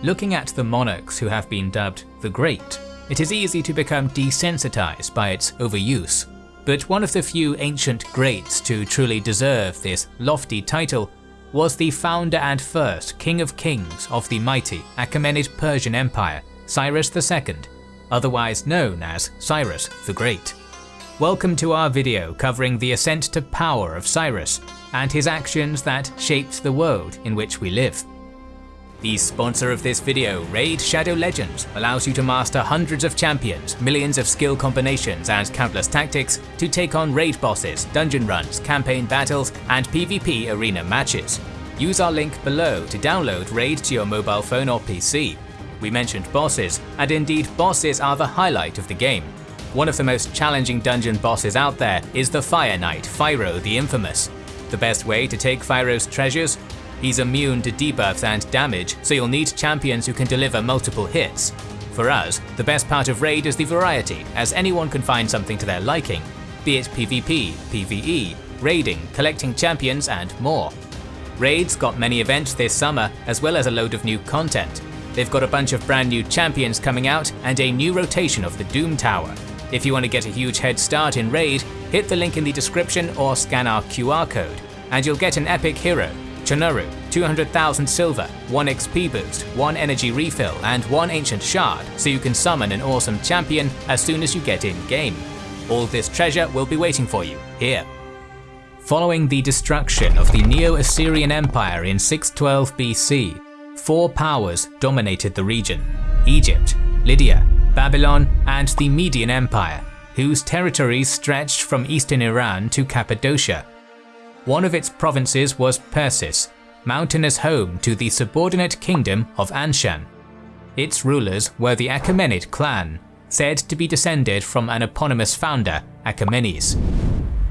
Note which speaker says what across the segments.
Speaker 1: Looking at the monarchs who have been dubbed the Great, it is easy to become desensitized by its overuse. But one of the few ancient greats to truly deserve this lofty title was the founder and first King of Kings of the mighty Achaemenid Persian Empire, Cyrus II, otherwise known as Cyrus the Great. Welcome to our video covering the ascent to power of Cyrus and his actions that shaped the world in which we live. The sponsor of this video, Raid Shadow Legends, allows you to master hundreds of champions, millions of skill combinations and countless tactics to take on raid bosses, dungeon runs, campaign battles and PvP arena matches. Use our link below to download Raid to your mobile phone or PC. We mentioned bosses, and indeed bosses are the highlight of the game. One of the most challenging dungeon bosses out there is the Fire Knight, Fyro the Infamous. The best way to take Fyro's treasures He's immune to debuffs and damage, so you'll need champions who can deliver multiple hits. For us, the best part of Raid is the variety, as anyone can find something to their liking, be it PvP, PvE, raiding, collecting champions and more. Raid's got many events this summer, as well as a load of new content. They've got a bunch of brand new champions coming out and a new rotation of the Doom Tower. If you want to get a huge head start in Raid, hit the link in the description or scan our QR code, and you'll get an epic hero, Chonoru, 200,000 silver, 1 XP boost, 1 energy refill, and 1 ancient shard, so you can summon an awesome champion as soon as you get in game. All this treasure will be waiting for you here. Following the destruction of the Neo-Assyrian Empire in 612 BC, four powers dominated the region Egypt, Lydia, Babylon, and the Median Empire, whose territories stretched from eastern Iran to Cappadocia, one of its provinces was Persis, mountainous home to the subordinate kingdom of Anshan. Its rulers were the Achaemenid clan, said to be descended from an eponymous founder, Achaemenes.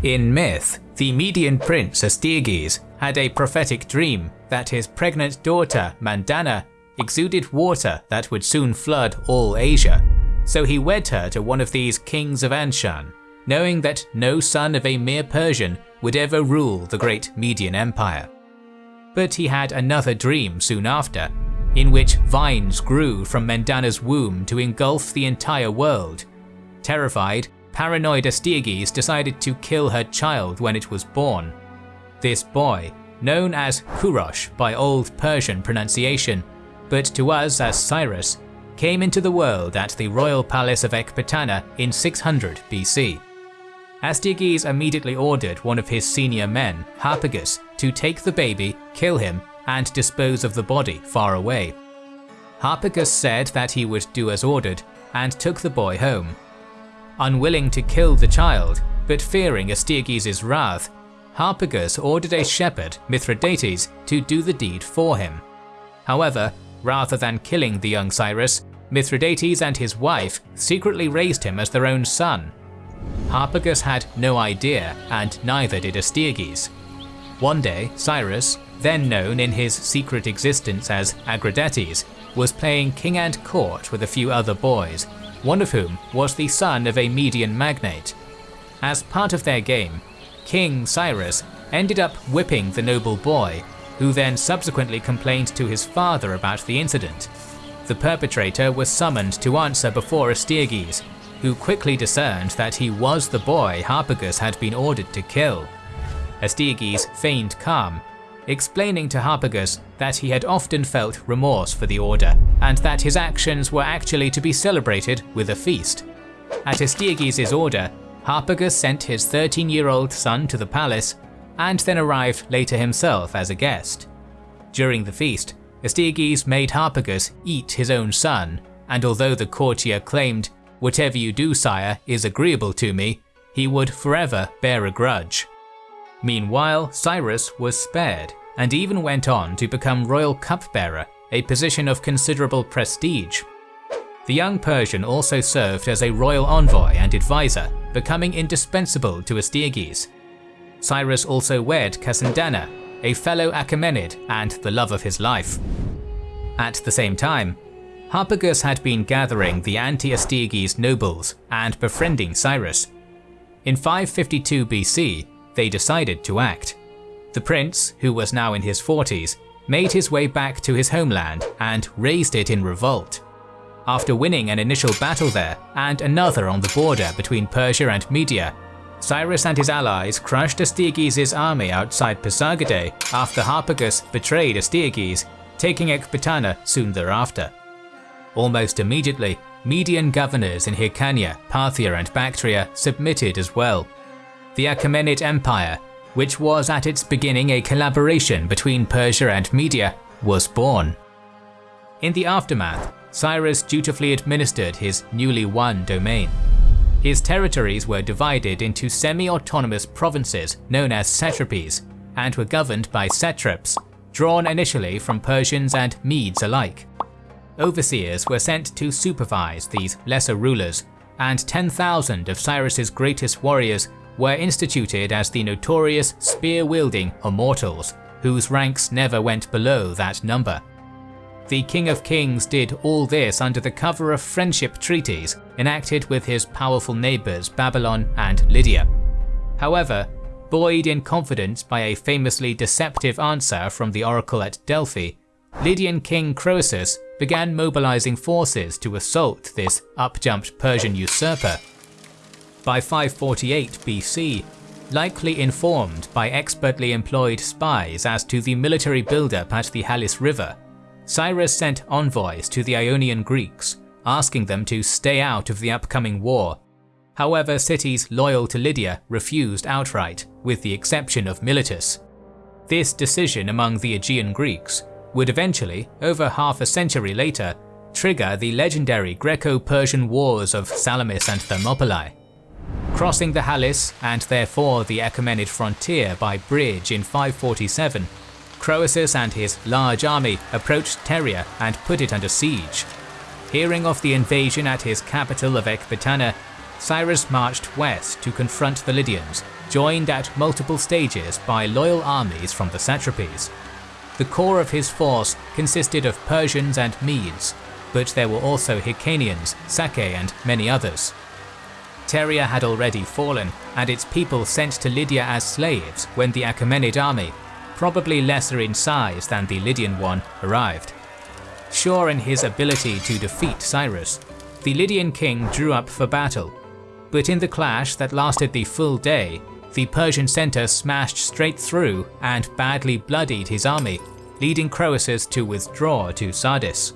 Speaker 1: In myth, the Median prince Astyages had a prophetic dream that his pregnant daughter, Mandana, exuded water that would soon flood all Asia, so he wed her to one of these kings of Anshan, knowing that no son of a mere Persian would ever rule the great Median Empire. But he had another dream soon after, in which vines grew from Mandana's womb to engulf the entire world. Terrified, paranoid Astyages decided to kill her child when it was born. This boy, known as Kurosh by Old Persian pronunciation, but to us as Cyrus, came into the world at the royal palace of Ecbatana in 600 BC. Astyages immediately ordered one of his senior men, Harpagus, to take the baby, kill him, and dispose of the body far away. Harpagus said that he would do as ordered, and took the boy home. Unwilling to kill the child, but fearing Astyages' wrath, Harpagus ordered a shepherd, Mithridates, to do the deed for him. However, rather than killing the young Cyrus, Mithridates and his wife secretly raised him as their own son, Harpagus had no idea, and neither did Astyages. One day, Cyrus, then known in his secret existence as Agradates, was playing king and court with a few other boys, one of whom was the son of a Median magnate. As part of their game, King Cyrus ended up whipping the noble boy, who then subsequently complained to his father about the incident. The perpetrator was summoned to answer before Astyages, who quickly discerned that he was the boy Harpagus had been ordered to kill. Astyages feigned calm, explaining to Harpagus that he had often felt remorse for the order, and that his actions were actually to be celebrated with a feast. At Astyages' order, Harpagus sent his 13-year-old son to the palace, and then arrived later himself as a guest. During the feast, Astyages made Harpagus eat his own son, and although the courtier claimed Whatever you do, sire, is agreeable to me, he would forever bear a grudge. Meanwhile, Cyrus was spared, and even went on to become royal cupbearer, a position of considerable prestige. The young Persian also served as a royal envoy and advisor, becoming indispensable to Astyages. Cyrus also wed Casandana, a fellow Achaemenid and the love of his life. At the same time, Harpagus had been gathering the anti-Astyages nobles and befriending Cyrus. In 552 BC, they decided to act. The prince, who was now in his 40s, made his way back to his homeland and raised it in revolt. After winning an initial battle there and another on the border between Persia and Media, Cyrus and his allies crushed Astyages' army outside Pasargadae after Harpagus betrayed Astyages, taking Ecbatana soon thereafter. Almost immediately, Median governors in Hyrcania, Parthia and Bactria submitted as well. The Achaemenid Empire, which was at its beginning a collaboration between Persia and Media, was born. In the aftermath, Cyrus dutifully administered his newly won domain. His territories were divided into semi-autonomous provinces known as satrapies, and were governed by satraps, drawn initially from Persians and Medes alike. Overseers were sent to supervise these lesser rulers, and 10,000 of Cyrus's greatest warriors were instituted as the notorious spear-wielding Immortals, whose ranks never went below that number. The King of Kings did all this under the cover of friendship treaties enacted with his powerful neighbours Babylon and Lydia. However, buoyed in confidence by a famously deceptive answer from the oracle at Delphi, Lydian king Croesus began mobilizing forces to assault this up-jumped Persian usurper. By 548 BC, likely informed by expertly employed spies as to the military buildup at the Halys River, Cyrus sent envoys to the Ionian Greeks, asking them to stay out of the upcoming war. However, cities loyal to Lydia refused outright, with the exception of Miletus. This decision among the Aegean Greeks would eventually, over half a century later, trigger the legendary Greco-Persian Wars of Salamis and Thermopylae. Crossing the Halys, and therefore the Achaemenid frontier by bridge in 547, Croesus and his large army approached Pteria and put it under siege. Hearing of the invasion at his capital of Ecbatana, Cyrus marched west to confront the Lydians, joined at multiple stages by loyal armies from the satrapies. The core of his force consisted of Persians and Medes, but there were also Hyrcanians, Sacae and many others. Pteria had already fallen, and its people sent to Lydia as slaves when the Achaemenid army probably lesser in size than the Lydian one, arrived. Sure in his ability to defeat Cyrus, the Lydian king drew up for battle, but in the clash that lasted the full day, the Persian center smashed straight through and badly bloodied his army, leading Croesus to withdraw to Sardis.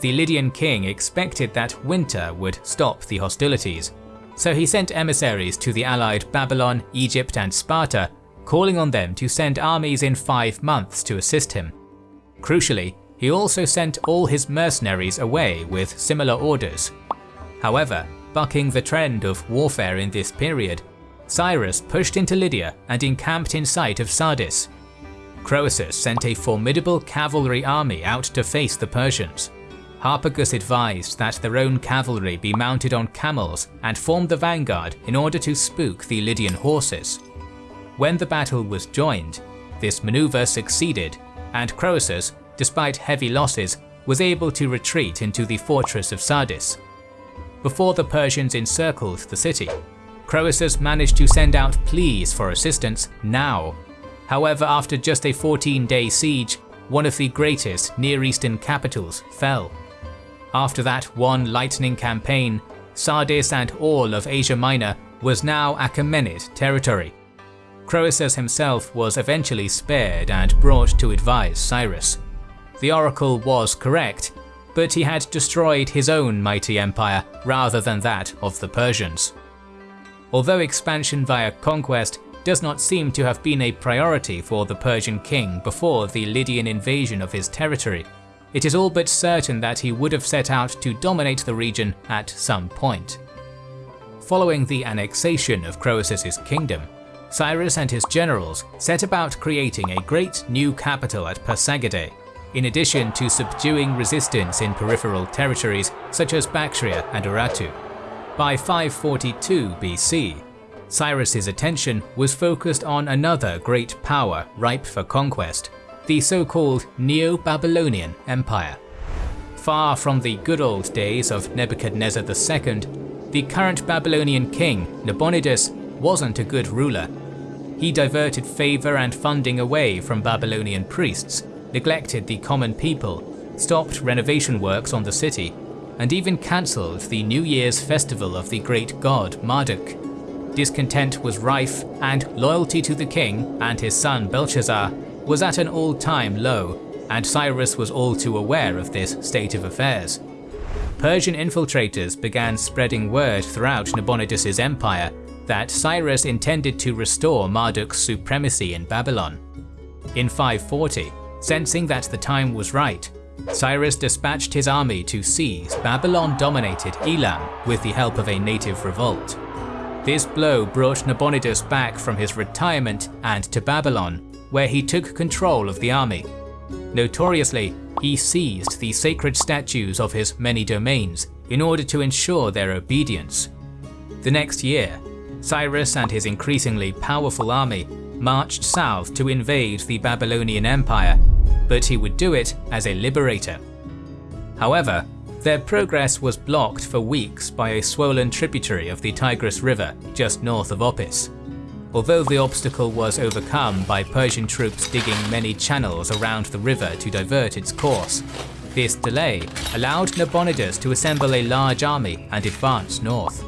Speaker 1: The Lydian king expected that winter would stop the hostilities, so he sent emissaries to the allied Babylon, Egypt and Sparta calling on them to send armies in five months to assist him. Crucially, he also sent all his mercenaries away with similar orders. However, bucking the trend of warfare in this period, Cyrus pushed into Lydia and encamped in sight of Sardis. Croesus sent a formidable cavalry army out to face the Persians. Harpagus advised that their own cavalry be mounted on camels and form the vanguard in order to spook the Lydian horses. When the battle was joined, this maneuver succeeded, and Croesus, despite heavy losses, was able to retreat into the fortress of Sardis. Before the Persians encircled the city, Croesus managed to send out pleas for assistance now. However, after just a 14-day siege, one of the greatest Near Eastern capitals fell. After that one lightning campaign, Sardis and all of Asia Minor was now Achaemenid territory, Croesus himself was eventually spared and brought to advise Cyrus. The oracle was correct, but he had destroyed his own mighty empire rather than that of the Persians. Although expansion via conquest does not seem to have been a priority for the Persian king before the Lydian invasion of his territory, it is all but certain that he would have set out to dominate the region at some point. Following the annexation of Croesus's kingdom, Cyrus and his generals set about creating a great new capital at Pasargadae, in addition to subduing resistance in peripheral territories such as Bactria and Urartu. By 542 BC, Cyrus's attention was focused on another great power ripe for conquest, the so-called Neo-Babylonian Empire. Far from the good old days of Nebuchadnezzar II, the current Babylonian king, Nabonidus, wasn't a good ruler he diverted favour and funding away from Babylonian priests, neglected the common people, stopped renovation works on the city, and even cancelled the New Year's festival of the great god Marduk. Discontent was rife, and loyalty to the king and his son Belshazzar was at an all-time low, and Cyrus was all too aware of this state of affairs. Persian infiltrators began spreading word throughout Nabonidus' empire that Cyrus intended to restore Marduk's supremacy in Babylon. In 540, sensing that the time was right, Cyrus dispatched his army to seize Babylon-dominated Elam with the help of a native revolt. This blow brought Nabonidus back from his retirement and to Babylon, where he took control of the army. Notoriously, he seized the sacred statues of his many domains in order to ensure their obedience. The next year, Cyrus and his increasingly powerful army marched south to invade the Babylonian Empire, but he would do it as a liberator. However, their progress was blocked for weeks by a swollen tributary of the Tigris River just north of Opis. Although the obstacle was overcome by Persian troops digging many channels around the river to divert its course, this delay allowed Nabonidus to assemble a large army and advance north.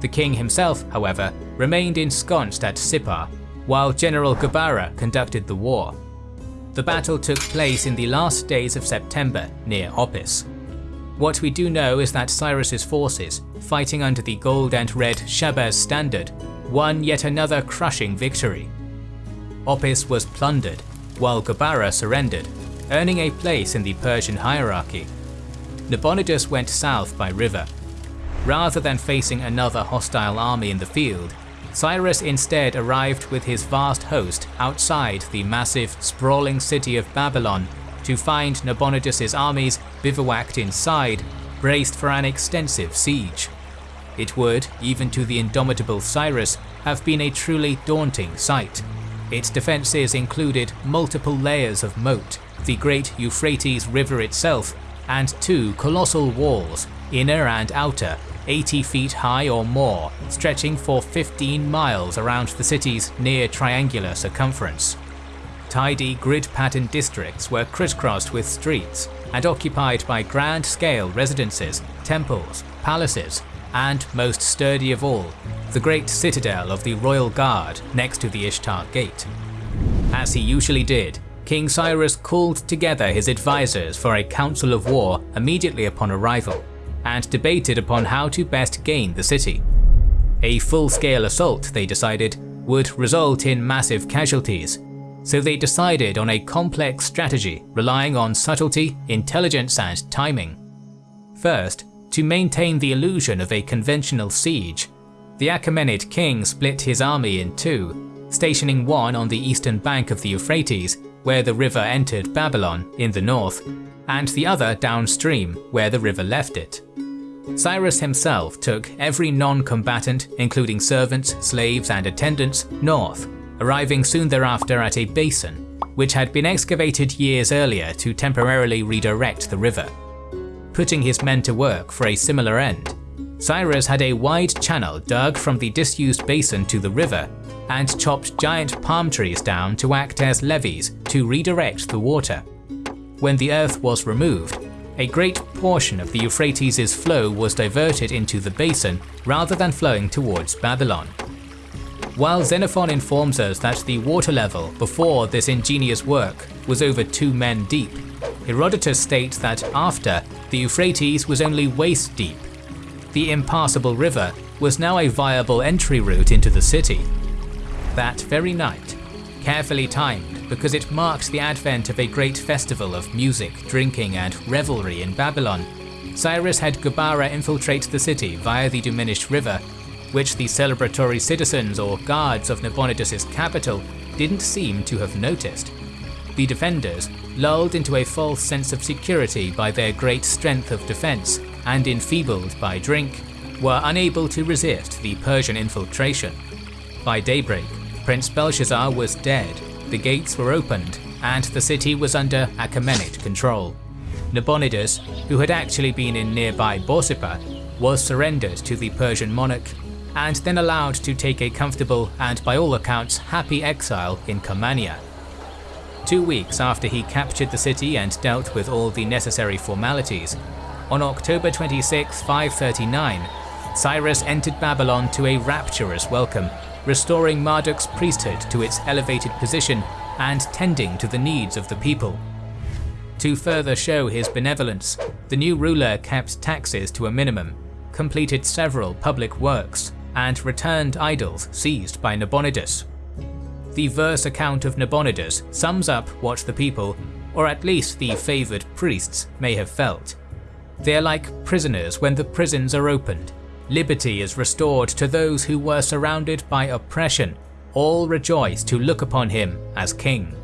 Speaker 1: The king himself, however, remained ensconced at Sippar, while General Gabara conducted the war. The battle took place in the last days of September near Opis. What we do know is that Cyrus's forces, fighting under the gold and red Shahbaz standard, won yet another crushing victory. Opis was plundered, while Gabara surrendered, earning a place in the Persian hierarchy. Nabonidus went south by river, Rather than facing another hostile army in the field, Cyrus instead arrived with his vast host outside the massive, sprawling city of Babylon to find Nabonidus' armies bivouacked inside, braced for an extensive siege. It would, even to the indomitable Cyrus, have been a truly daunting sight. Its defences included multiple layers of moat, the great Euphrates River itself, and two colossal walls, inner and outer, 80 feet high or more, stretching for 15 miles around the city's near triangular circumference. Tidy grid-patterned districts were crisscrossed with streets and occupied by grand-scale residences, temples, palaces, and most sturdy of all, the great citadel of the Royal Guard next to the Ishtar Gate. As he usually did, King Cyrus called together his advisors for a council of war immediately upon arrival and debated upon how to best gain the city. A full-scale assault, they decided, would result in massive casualties, so they decided on a complex strategy relying on subtlety, intelligence and timing. First, to maintain the illusion of a conventional siege, the Achaemenid king split his army in two, stationing one on the eastern bank of the Euphrates, where the river entered Babylon, in the north, and the other downstream, where the river left it. Cyrus himself took every non-combatant, including servants, slaves and attendants, north, arriving soon thereafter at a basin, which had been excavated years earlier to temporarily redirect the river. Putting his men to work for a similar end, Cyrus had a wide channel dug from the disused basin to the river and chopped giant palm trees down to act as levees to redirect the water. When the earth was removed, a great portion of the Euphrates' flow was diverted into the basin rather than flowing towards Babylon. While Xenophon informs us that the water level before this ingenious work was over two men deep, Herodotus states that after, the Euphrates was only waist deep. The impassable river was now a viable entry route into the city. That very night, carefully timed because it marked the advent of a great festival of music, drinking and revelry in Babylon. Cyrus had Gabara infiltrate the city via the diminished river, which the celebratory citizens or guards of Nabonidus' capital didn't seem to have noticed. The defenders, lulled into a false sense of security by their great strength of defense and enfeebled by drink, were unable to resist the Persian infiltration. By daybreak, Prince Belshazzar was dead, the gates were opened, and the city was under Achaemenid control. Nabonidus, who had actually been in nearby Borsippa, was surrendered to the Persian monarch and then allowed to take a comfortable and by all accounts happy exile in Carmania. two weeks after he captured the city and dealt with all the necessary formalities, on October 26, 539, Cyrus entered Babylon to a rapturous welcome, restoring Marduk's priesthood to its elevated position and tending to the needs of the people. To further show his benevolence, the new ruler kept taxes to a minimum, completed several public works, and returned idols seized by Nabonidus. The verse account of Nabonidus sums up what the people, or at least the favoured priests, may have felt. They are like prisoners when the prisons are opened. Liberty is restored to those who were surrounded by oppression. All rejoice to look upon him as king.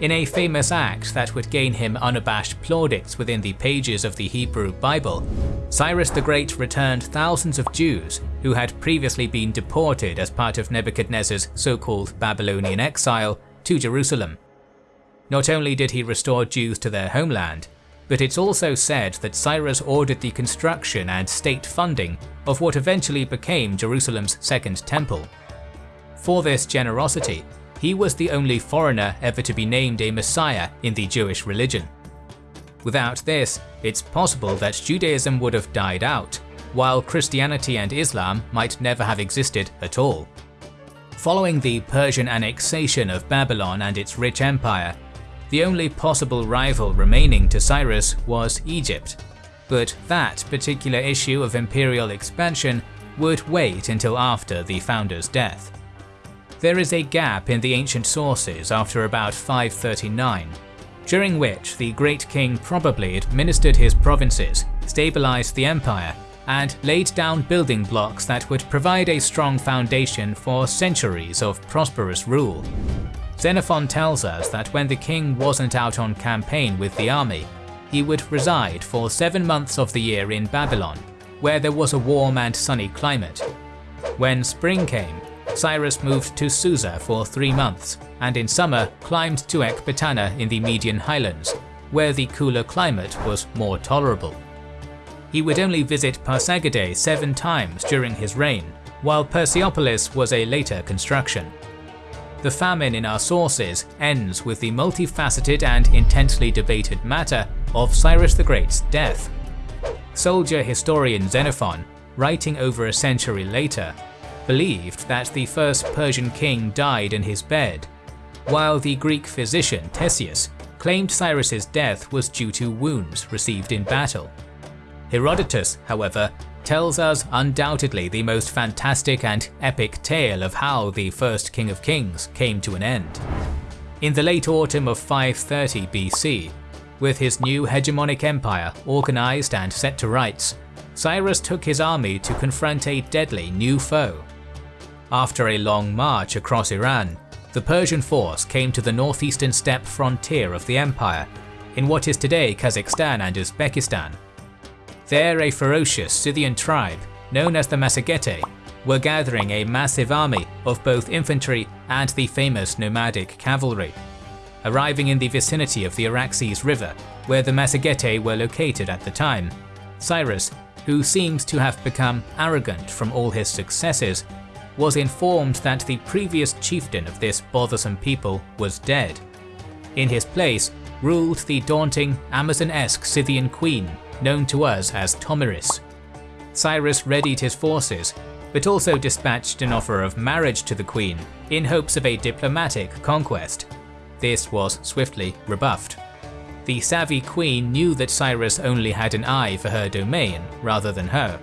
Speaker 1: In a famous act that would gain him unabashed plaudits within the pages of the Hebrew Bible, Cyrus the Great returned thousands of Jews who had previously been deported as part of Nebuchadnezzar's so-called Babylonian exile to Jerusalem. Not only did he restore Jews to their homeland, but it's also said that Cyrus ordered the construction and state funding of what eventually became Jerusalem's second temple. For this generosity, he was the only foreigner ever to be named a messiah in the Jewish religion. Without this, it's possible that Judaism would have died out, while Christianity and Islam might never have existed at all. Following the Persian annexation of Babylon and its rich empire, the only possible rival remaining to Cyrus was Egypt. But that particular issue of imperial expansion would wait until after the founder's death. There is a gap in the ancient sources after about 539, during which the great king probably administered his provinces, stabilized the empire, and laid down building blocks that would provide a strong foundation for centuries of prosperous rule. Xenophon tells us that when the king wasn't out on campaign with the army, he would reside for seven months of the year in Babylon, where there was a warm and sunny climate. When spring came, Cyrus moved to Susa for three months, and in summer climbed to Ecbatana in the Median highlands, where the cooler climate was more tolerable. He would only visit Pasargadae seven times during his reign, while Persepolis was a later construction. The famine in our sources ends with the multifaceted and intensely debated matter of Cyrus the Great's death. Soldier historian Xenophon, writing over a century later, believed that the first Persian king died in his bed, while the Greek physician Ctesias claimed Cyrus's death was due to wounds received in battle. Herodotus, however, tells us undoubtedly the most fantastic and epic tale of how the first king of kings came to an end. In the late autumn of 530 BC, with his new hegemonic empire organized and set to rights, Cyrus took his army to confront a deadly new foe, after a long march across Iran, the Persian force came to the northeastern steppe frontier of the empire, in what is today Kazakhstan and Uzbekistan. There a ferocious Scythian tribe, known as the Massagetæ, were gathering a massive army of both infantry and the famous nomadic cavalry. Arriving in the vicinity of the Araxes River, where the Massagetæ were located at the time, Cyrus, who seems to have become arrogant from all his successes, was informed that the previous chieftain of this bothersome people was dead. In his place ruled the daunting Amazon-esque Scythian queen known to us as Tomyris. Cyrus readied his forces, but also dispatched an offer of marriage to the queen in hopes of a diplomatic conquest. This was swiftly rebuffed. The savvy queen knew that Cyrus only had an eye for her domain rather than her.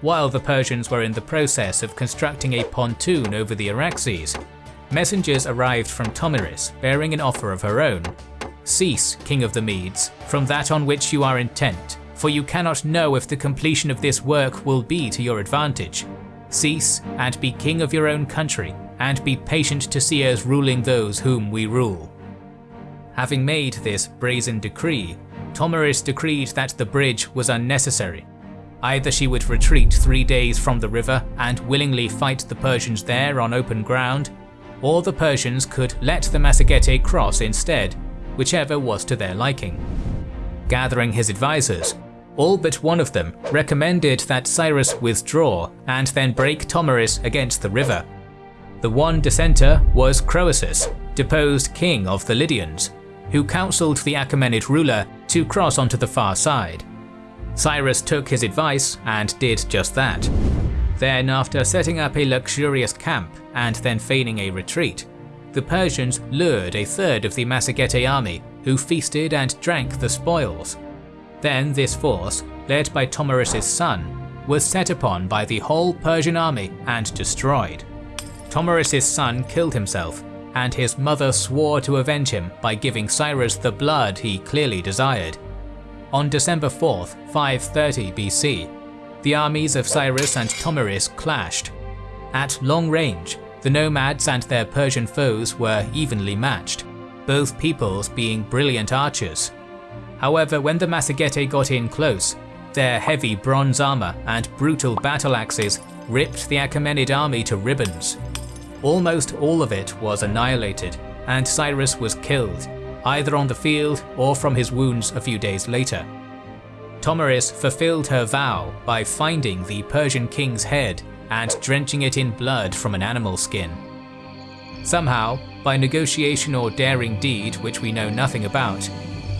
Speaker 1: While the Persians were in the process of constructing a pontoon over the Araxes, messengers arrived from Tomyris bearing an offer of her own. Cease, king of the Medes, from that on which you are intent, for you cannot know if the completion of this work will be to your advantage. Cease, and be king of your own country, and be patient to see us ruling those whom we rule. Having made this brazen decree, Tomyris decreed that the bridge was unnecessary, Either she would retreat three days from the river and willingly fight the Persians there on open ground, or the Persians could let the Massagetæ cross instead, whichever was to their liking. Gathering his advisors, all but one of them recommended that Cyrus withdraw and then break Tomyris against the river. The one dissenter was Croesus, deposed king of the Lydians, who counseled the Achaemenid ruler to cross onto the far side. Cyrus took his advice and did just that. Then, after setting up a luxurious camp and then feigning a retreat, the Persians lured a third of the Massagetae army, who feasted and drank the spoils. Then this force, led by Tomyris' son, was set upon by the whole Persian army and destroyed. Tomyris' son killed himself, and his mother swore to avenge him by giving Cyrus the blood he clearly desired. On December 4, 530 BC, the armies of Cyrus and Tomyris clashed. At long range, the nomads and their Persian foes were evenly matched, both peoples being brilliant archers. However, when the Massagetae got in close, their heavy bronze armour and brutal battle axes ripped the Achaemenid army to ribbons. Almost all of it was annihilated, and Cyrus was killed, either on the field or from his wounds a few days later. Tomyris fulfilled her vow by finding the Persian king's head and drenching it in blood from an animal skin. Somehow, by negotiation or daring deed which we know nothing about,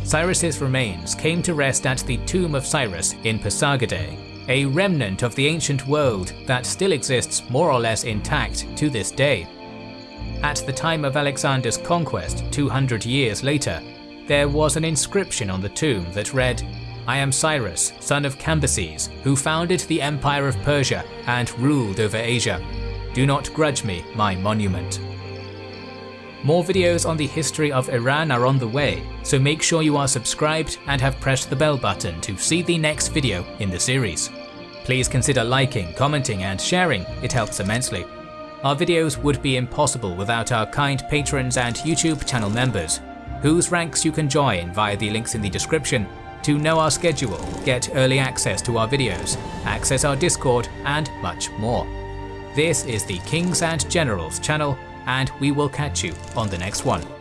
Speaker 1: Cyrus's remains came to rest at the Tomb of Cyrus in Pasargadae, a remnant of the ancient world that still exists more or less intact to this day. At the time of Alexander's conquest 200 years later, there was an inscription on the tomb that read, I am Cyrus, son of Cambyses, who founded the Empire of Persia and ruled over Asia. Do not grudge me my monument. More videos on the history of Iran are on the way, so make sure you are subscribed and have pressed the bell button to see the next video in the series. Please consider liking, commenting and sharing, it helps immensely. Our videos would be impossible without our kind patrons and YouTube channel members, whose ranks you can join via the links in the description to know our schedule, get early access to our videos, access our Discord, and much more. This is the Kings and Generals channel, and we will catch you on the next one.